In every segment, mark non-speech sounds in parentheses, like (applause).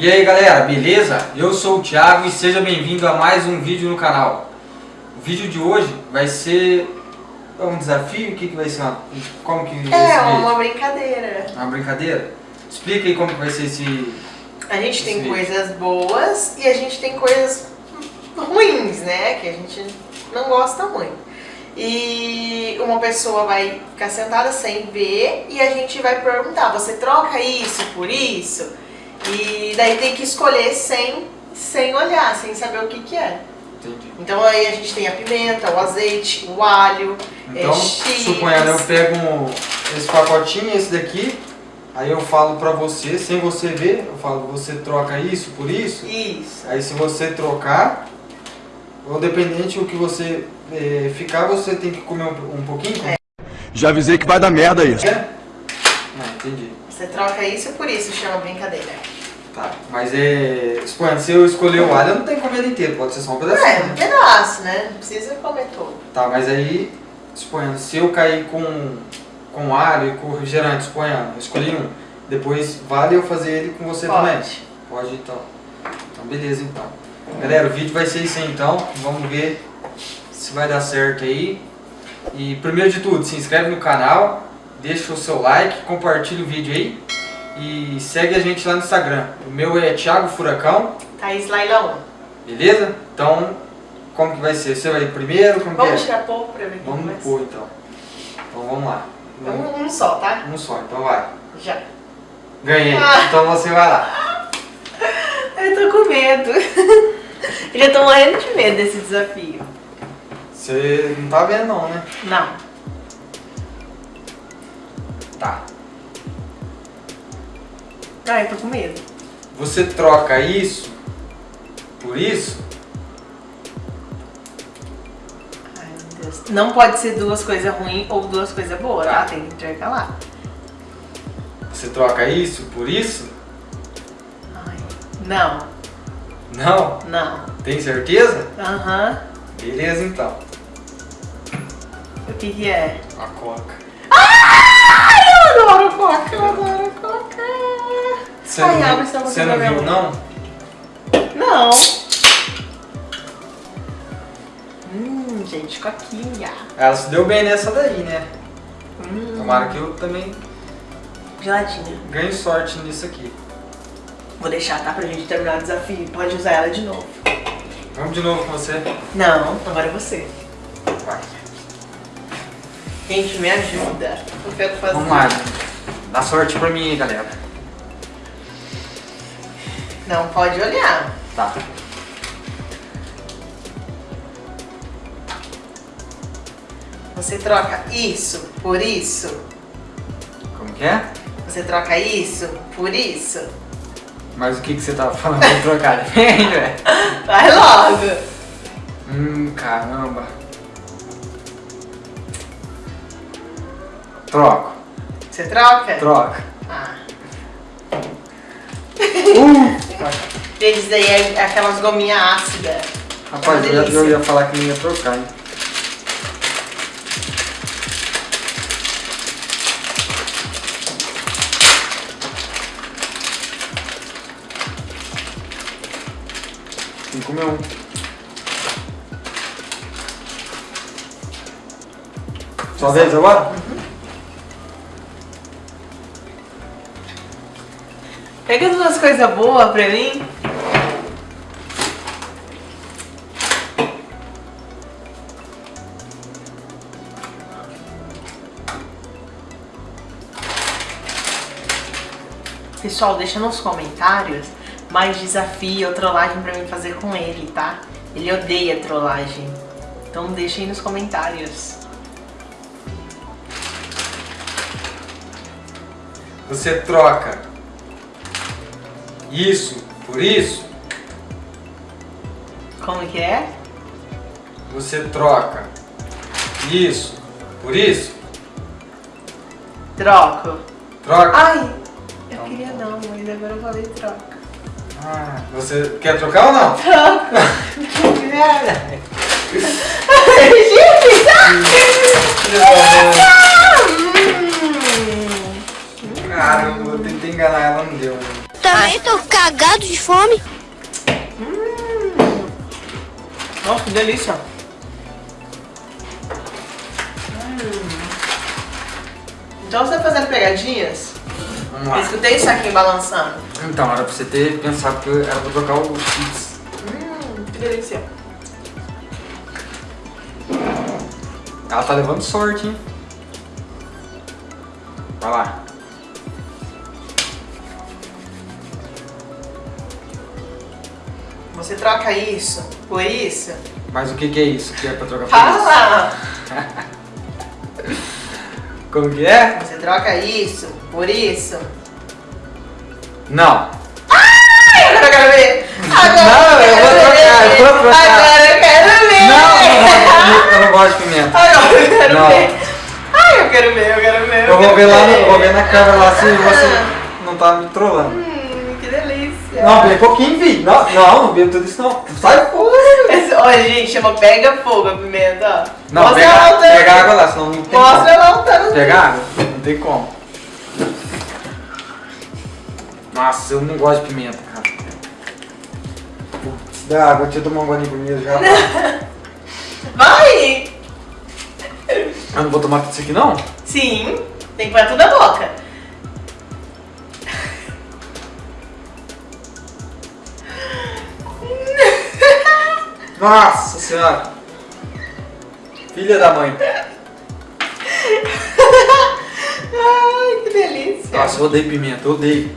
E aí galera, beleza? Eu sou o Thiago e seja bem-vindo a mais um vídeo no canal. O vídeo de hoje vai ser um desafio? O que, que vai ser? Como que É, uma brincadeira. Uma brincadeira? Explica aí como que vai ser esse... A gente tem vídeo. coisas boas e a gente tem coisas ruins, né? Que a gente não gosta muito. E uma pessoa vai ficar sentada sem ver e a gente vai perguntar, você troca isso por isso? E daí tem que escolher sem, sem olhar, sem saber o que que é. Entendi. Então aí a gente tem a pimenta, o azeite, o alho, Então, é, suponhando, eu pego um- esse pacotinho, esse daqui, aí eu falo pra você, sem você ver, eu falo, você troca isso por isso? Isso. Aí se você trocar, ou dependente do que você eh, ficar, você tem que comer um, um pouquinho? É. Já avisei que vai dar merda isso. É? Ah, entendi. Você troca isso por isso, chama brincadeira. Tá. Mas é. Se eu escolher o alho, eu não tenho que comer ele inteiro, pode ser só um pedacinho. É, um pedaço, né? Não precisa comer todo. Tá, mas aí, se eu cair com, com alho e com refrigerante, suponhando, eu escolhi um, depois vale eu fazer ele com você Pode. também? Pode então. Então beleza então. Galera, o vídeo vai ser isso aí então, vamos ver se vai dar certo aí. E primeiro de tudo, se inscreve no canal, deixa o seu like, compartilha o vídeo aí e segue a gente lá no Instagram. O meu é Thiago Furacão, Thaís Lailão. beleza? Então, como que vai ser? Você vai primeiro? Como que é? Vamos tirar pouco pra ver como Vamos pôr então. Então vamos lá. Um, um só, tá? Um só, então vai. Já. Ganhei. Ah. Então você vai lá. (laughs) Eu tô com medo. (laughs) Eu já tô morrendo de medo desse desafio. Você não tá vendo não, né? Não. Tá. Ah, eu tô com medo. Você troca isso por isso? Ai, meu Deus. Não pode ser duas coisas ruins ou duas coisas boas, tá? Tá. Tem que intercalar. Você troca isso por isso? Ai. Não, Não? não. Tem certeza? Aham. Beleza então. O que que é? A coca. Ai, eu adoro coca, eu adoro coca. Você Ai, não, boca você não viu não? Não. Hum, gente, coquinha. Ela se deu bem nessa daí, né? Hum, Tomara que eu também geladinha. ganhe sorte nisso aqui. Vou deixar, tá? Pra gente terminar o desafio. Pode usar ela de novo. Vamos de novo com você. Não, agora é você. Vai. Gente, me ajuda. Eu quero fazer. Vamos lá. Dá sorte pra mim galera. Não pode olhar. Tá. Você troca isso por isso. Como que é? Você troca isso por isso. Mas o que, que você tava falando pra trocar? (laughs) Vem, velho. Vai logo. Hum, caramba. Troco. Você troca? Troca. Ah. Uh! Isso daí é aquelas gominhas ácidas. Rapaz, É eu ia, eu ia falar que não ia trocar, hein? Tem que comer um. Sua vez agora? Pega duas coisas boas pra mim. Pessoal, deixa nos comentários mais desafio ou trollagem pra mim fazer com ele, tá? Ele odeia trollagem. Então deixa aí nos comentários. Você troca isso por isso? Como que é? Você troca isso por isso? Troco. Troca? Ai, eu queria não, mas agora eu falei troca. Ah, você quer trocar ou não? Troco. (laughs) Que merda! Gente, Caramba, eu tentei enganar ela, não deu. Também tô cagado de fome. Nossa, que delícia. Então você tá fazendo pegadinhas? Vamos Eu lá. escutei isso aqui balançando. Então, era pra você ter pensado que era pra trocar o X. Hum, que delícia. Ela tá levando sorte, hein? Vai lá. Você troca isso por isso? Mas o que que é isso que é pra trocar por Fala! isso? (laughs) Como que é? Você troca isso por isso? Não. Agora eu quero ver! Agora Não, eu vou quero trocar, ver. eu vou trocar. Agora eu quero ver! Não, não, eu não gosto de pimenta. Agora eu quero Não. ver! Ai, eu quero ver, eu quero ver! Eu vou quero ver lá, no- eu vou ver na câmera lá se você não tá me trollando. Hum! Não, bem pouquinho, vi. Não, não, não bebo tudo isso não. Sai fora. Esse- Olha, gente, chama Pega Fogo a pimenta, ó. Não, Mostra pega, ela lutando. pega água lá, senão não tem Mostra ela lutando. Pega água? Não tem como. Nossa, eu não gosto de pimenta, cara. Putz, dá água, deixa eu tomar um golinho primeiro já. (laughs) Vai! Eu não vou tomar tudo isso aqui não? Sim, tem que pôr tudo na boca. Nossa senhora. Filha da mãe. Ai, que delícia. Nossa, eu odeio pimenta, eu odeio.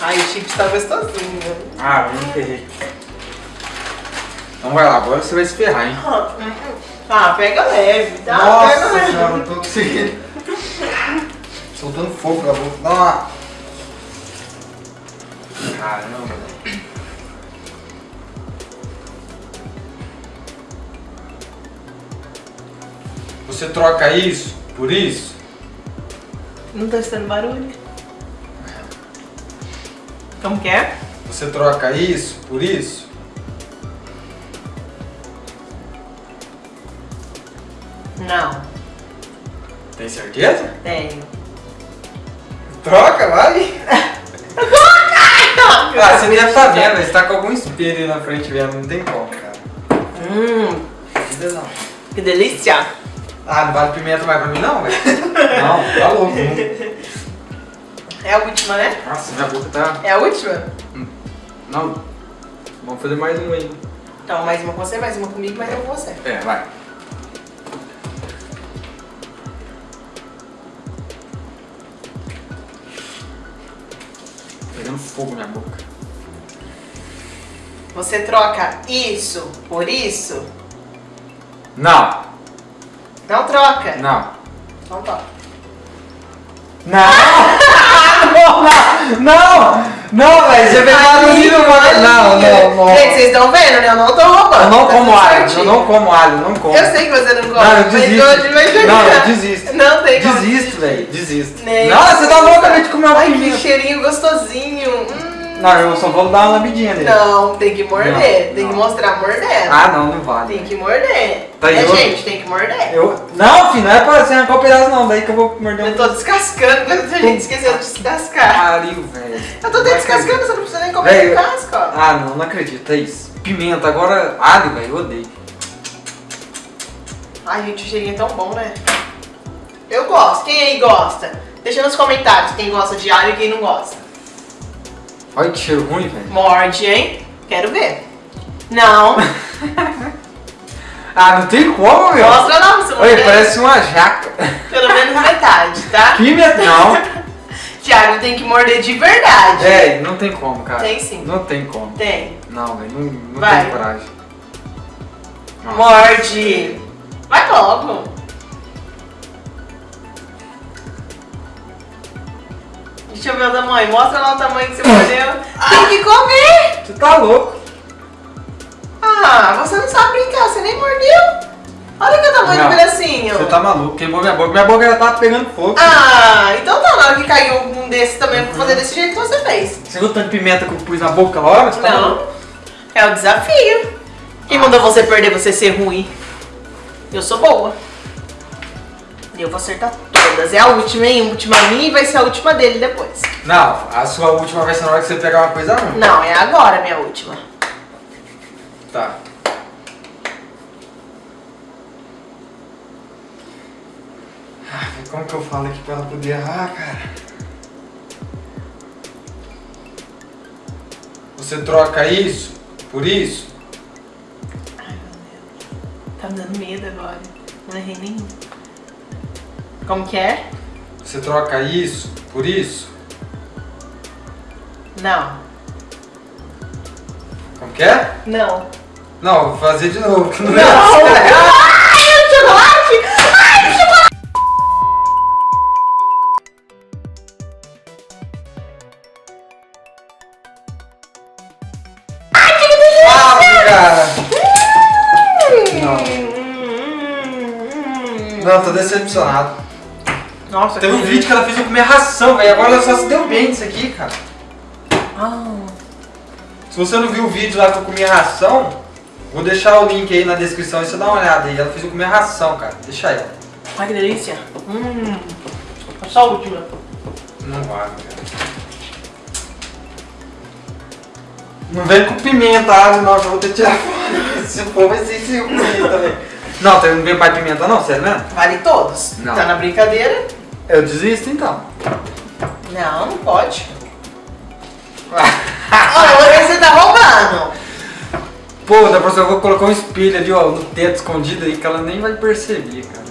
Ai, o chips tá gostosinho. Ah, eu não ferrei. Então vai lá, agora você vai se ferrar, hein? Ah, pega leve, tá? pega Nossa leve. senhora, eu tô conseguindo. Soltando fogo na boca. Dá uma... Caramba, velho. Você troca isso por isso? Não tá escutando barulho. Como que é? Você troca isso por isso? Não, Tem certeza? tenho. Troca, vai! (laughs) Ah, você deve estar vendo, você tá com algum espelho na frente vendo, não tem como, cara. Hum, que delícia. Ah, não vale pimenta mais pra mim não, velho? (laughs) Não, tá louco. Não. É a última, né? Nossa, minha boca tá... É a última? Não. Vamos fazer mais um aí. Então, mais uma com você, mais uma comigo, mais uma com você. É, vai. Pegando fogo na minha boca. Você troca isso por isso? Não, Não troca. não. Então troca. (laughs) Não! não, não! Não! Velho, você vem lá no nível... Não, não, não. Gente, vocês estão vendo, né? Eu não tô roubando. Eu não tá como alho, eu não como alho, eu não como. Eu sei que você não gosta, Não, eu desisto. hoje. Não, eu desisto. Não tem como Desisto, velho, desisto. Nem Nossa, você tá louca de comer uma Ai, que cheirinho gostosinho. Hum. Não, eu só vou dar uma lambidinha nele. Não, tem que morder. Não, tem que não. mostrar mordendo. Ah, não, não vale. Tem que morder. Tá, é, eu- gente, tem que morder. Eu... Não, filho, não é pra você arrancar o pedaço não, daí que eu vou morder Eu tô descascando, mas a gente esqueceu de descascar. pariu, velho. Eu tô até descascando, acredito. você não precisa nem comer o casco, ó. Ah, não, não acredito, é isso. Pimenta, agora alho, velho, eu odeio. Ai, gente, o cheirinho é tão bom, né? Eu gosto. Quem aí gosta? Deixa nos comentários quem gosta de alho e quem não gosta. Olha que cheiro ruim, velho. Morde, hein? Quero ver. Não. (laughs) Ah, não tem como, meu. Mostra não, você Olha, parece uma jaca. Pelo menos metade, tá? (laughs) Pimenta, não. (laughs) Thiago tem que morder de verdade. É, não tem como, cara. Tem sim. Não tem como. Tem. Não, velho, não, não Vai. tenho coragem. Nossa. Morde. Vai logo. Deixa eu ver o tamanho. Mostra lá o tamanho que você mordeu. Tem que comer. Você tá louco. Ah, você não sabe brincar. Você nem mordeu. Olha que tamanho Não, do pedacinho. Você tá maluco, queimou minha boca. Minha boca já tá pegando fogo. Ah, então tá. Na hora que caiu um desse também, vou fazer desse jeito que você fez. Você viu o tanto de pimenta que eu pus na boca hora? Você tá? Não. É o desafio. Quem mandou você perder, você ser ruim? Eu sou boa. Eu vou acertar todas. É a última, hein? A última minha e vai ser a última dele depois. Não, a sua última vai ser na hora que você pegar uma coisa ruim. Não, é agora a minha última. Tá. Ah, Como que eu falo aqui pra ela poder errar, cara? Você troca isso por isso? Ai, meu Deus. Tá me dando medo agora. Não errei nenhum. Como que é? Você troca isso por isso? Não. Como que é? Não. Não, vou fazer de novo, que (laughs) não, Não! (laughs) é certo. Ai, o chocolate! Ai, o chocolate! Ah, cara! Não. Hum. Não, tô decepcionado. Nossa, Teve um vídeo que ela fez eu comer ração, velho. Agora ela só se deu bem disso aqui, cara. Ah, Se você não viu o vídeo lá que eu comi ração, vou deixar o link aí na descrição e você dá uma olhada aí. Ela fez eu comer ração, cara. Deixa aí. ai, que delícia. Hum. Só a última. Não vai, cara. Não vem com pimenta, ah, não, já vou ter que tirar fora. (laughs) Se for, vai ser pimenta também. Não, não vem mais pimenta não, sério mesmo? Vale todos. Não. Tá na brincadeira? Eu desisto então. Não, não pode. (laughs) Olha, você tá roubando. Pô, da próxima eu vou colocar um espelho ali, ó, no teto escondido aí que ela nem vai perceber, cara.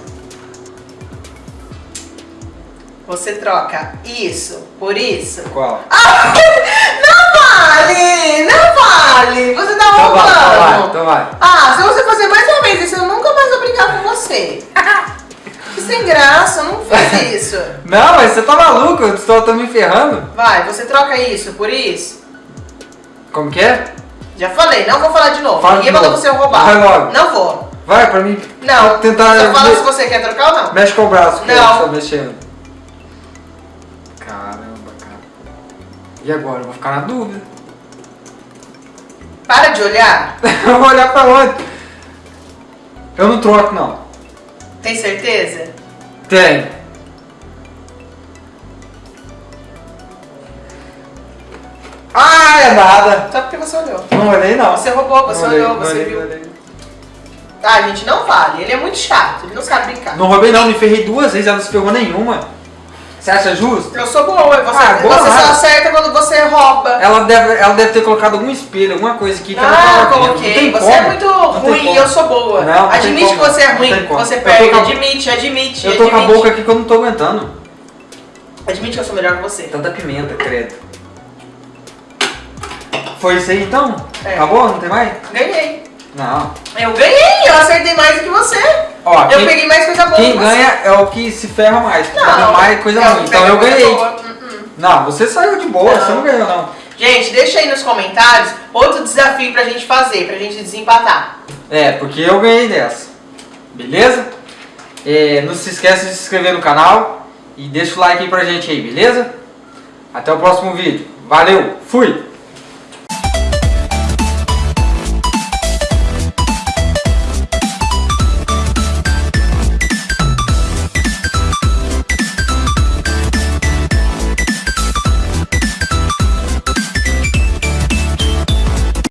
Você troca isso por isso? Qual? (laughs) Não vale! Não vale! Você tá Então vai, então vai, roubando! então vai. Ah, se você fazer mais uma vez isso, eu nunca mais vou brincar com você. (laughs) Sem graça, não faz (laughs) isso. Não, mas você tá maluco, eu estou tô me ferrando. Vai, você troca isso por isso? Como que é? Já falei, não vou falar de novo. Fala Ninguém mandou você roubar. Vai logo. Não vou. Vai, pra mim. Não. Vou tentar. Só fala me- se você quer trocar ou não. Mexe com o braço, que Não. eu tô mexendo. Caramba, cara. E agora? Eu vou ficar na dúvida. Para de olhar. eu (laughs) vou olhar pra onde? Eu não troco, não. Tem certeza? Tem. Ah, é nada. Só porque você olhou. Não olhei, não. Você roubou, você Não olhou, você olhei, viu. olhei. Ah, gente, não vale. Ele é muito chato, ele não sabe brincar. Não roubei, não. Me ferrei duas vezes, ela não se ferrou nenhuma. Você acha justo? Eu sou boa, você, Ah, boa você só acerta quando você rouba. Ela deve, ela deve ter colocado algum espelho, alguma coisa aqui que ela Ah, vendo. Não coloquei. Você como. é muito Não ruim e eu sou boa. Não, não admite que você é ruim, você perde. com Admite, admite, Eu tô com a admite. boca aqui que eu não tô aguentando. Admite que eu sou melhor que você. Tanta pimenta, credo. Foi isso aí então? É. Acabou? Não tem mais? Ganhei. Não. Eu ganhei, eu acertei mais do que você. Ó, eu quem, peguei mais coisa boa quem ganha é o que se ferra mais. Não, mais coisa é ruim. Então eu ganhei. Hum, hum. Não, você saiu de boa, Não. você não ganhou não. Gente, deixa aí nos comentários outro desafio pra gente fazer, pra gente desempatar. É, porque eu ganhei dessa. Beleza? É, não se esqueça de se inscrever no canal e deixa o like aí pra gente aí, beleza? Até o próximo vídeo. Valeu, fui!